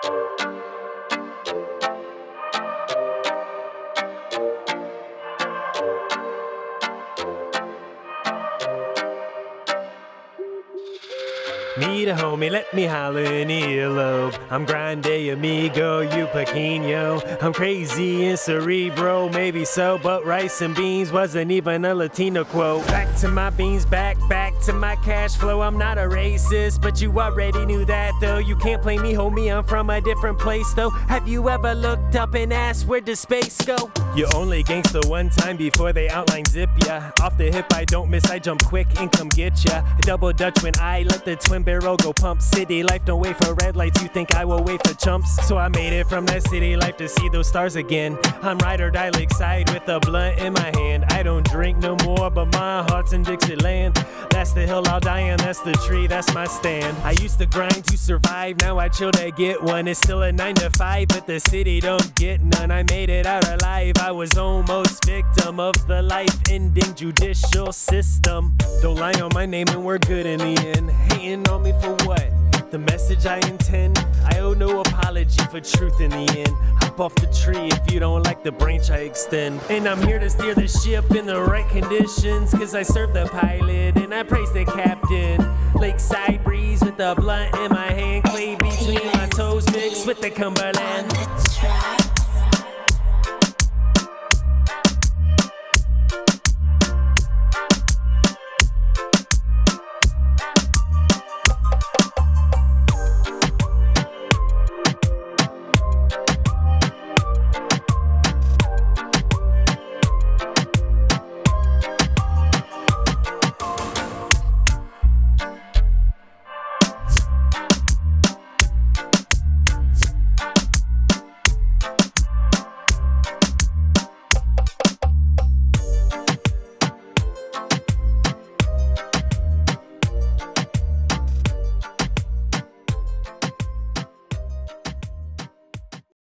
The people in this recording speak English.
Meet a homie, let me holler in earlobe. I'm grande amigo, you pequeño. I'm crazy and cerebro, maybe so, but rice and beans wasn't even a Latino quote. Back to my beans, back, back to my cash flow. I'm not a racist, but you already knew that though. You can't play me, homie, I'm from a different place though. Have you ever looked up and asked where does space go? You only gangsta one time before they outline zip ya. Off the hip, I don't miss, I jump quick and come get ya. Double dutch when I let the twin barrel go pump. City life don't wait for red lights, you think I will wait for chumps? So I made it from that city life to see those stars again. I'm ride or die lakeside with a blunt in my hand. I don't drink no more, but my heart's in Dixieland. That's the hill I'll die on, that's the tree, that's my stand. I used to grind to survive, now I chill to get one. It's still a 9 to 5, but the city don't get none. I made it out alive, I was almost victim of the life ending judicial system. Don't lie on my name and we're good in the end. Hating on me for what? The message I intend. I owe no apology for truth in the end. Hop off the tree if you don't like the branch I extend. And I'm here to steer the ship in the right conditions. Cause I serve the pilot and I praise the captain. Lakeside breeze with the blunt in my hand. Clay between my toes mixed with the Cumberland.